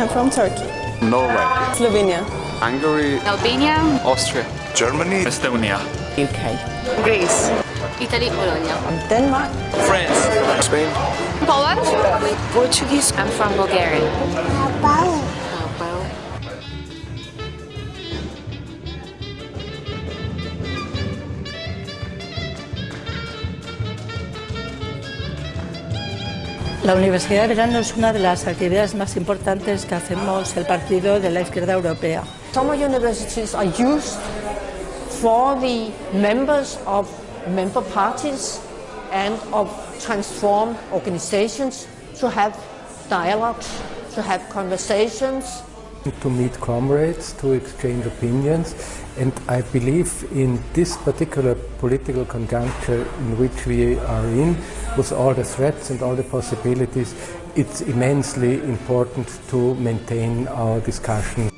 I'm from Turkey. Norway, Slovenia. Hungary, Albania, Austria, Germany, Estonia, UK. Greece, Italy, Bologna, Denmark. France, Spain, Poland. Portuguese. I'm from Bulgaria. How about La Universidad de Verano es una de las actividades más importantes que hacemos el Partido de la Izquierda Europea. Summer universities are used for the members of member parties and of transformed organizations to have dialogues, to have conversations, to meet comrades, to exchange opinions, and I believe in this particular political conjuncture in which we are in, with all the threats and all the possibilities, it's immensely important to maintain our discussion.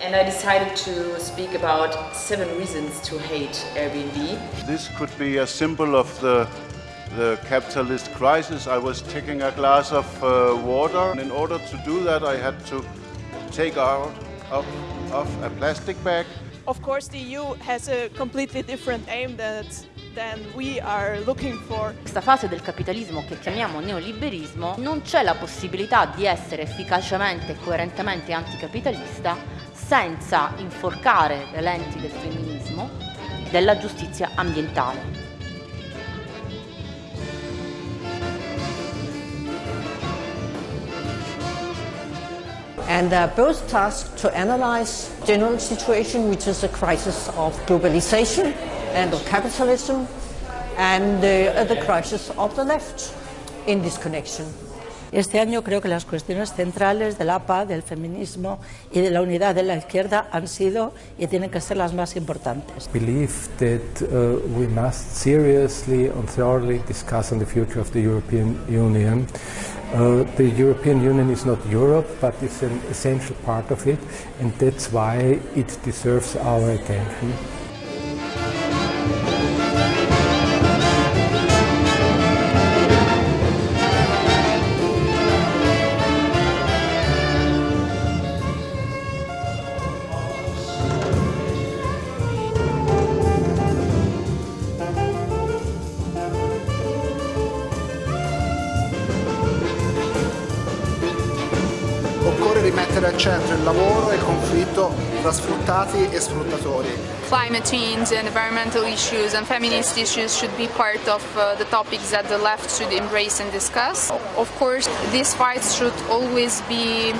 And I decided to speak about seven reasons to hate Airbnb. This could be a symbol of the, the capitalist crisis. I was taking a glass of uh, water, and in order to do that, I had to take out of, of a plastic bag. Of course, the EU has a completely different aim that, than we are looking for. questa fase del capitalismo che chiamiamo neoliberismo non c'è la possibilità di essere efficacemente e coerentemente anticapitalista senza inforcare le lenti del femminismo e della giustizia ambientale. And they're both tasked to analyze general situation, which is a crisis of globalization and of capitalism, and uh, the crisis of the left in this connection. Este año creo que las cuestiones centrales del APA, del feminismo y de la unidad de la izquierda han sido y tienen que ser las más importantes. believe that uh, we must seriously and thoroughly discuss on the future of the European Union. Uh, the European Union is not Europe, but it's an essential part of it, and that's why it deserves our attention. Rimettere al centro il lavoro e il conflitto tra sfruttati e sfruttatori. Climate change and environmental issues and feminist issues should be part of uh, the topics that the left should embrace and discuss. Of course, these fights should always be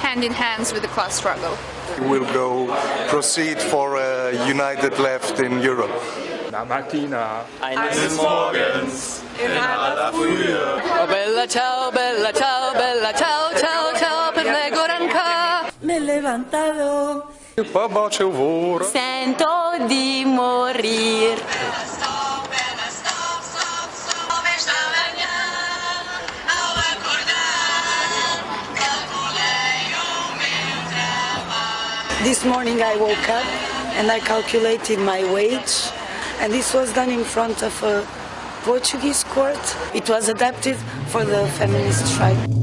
hand in hand with the class struggle. We will go proceed for a united left in Europe. La mattina, Eines Morgens in aller Frühe. Oh, bella ciao, bella ciao, bella ciao, ciao, ciao levantado. Sento di morir. This morning I woke up and I calculated my wage and this was done in front of a Portuguese court. It was adapted for the feminist strike.